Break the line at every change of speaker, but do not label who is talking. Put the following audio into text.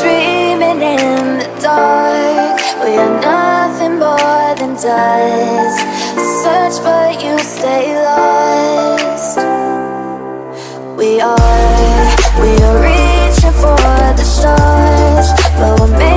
dreaming in the dark. We are nothing more than dust. Search but you stay lost. We are, we are reaching for the stars. But we're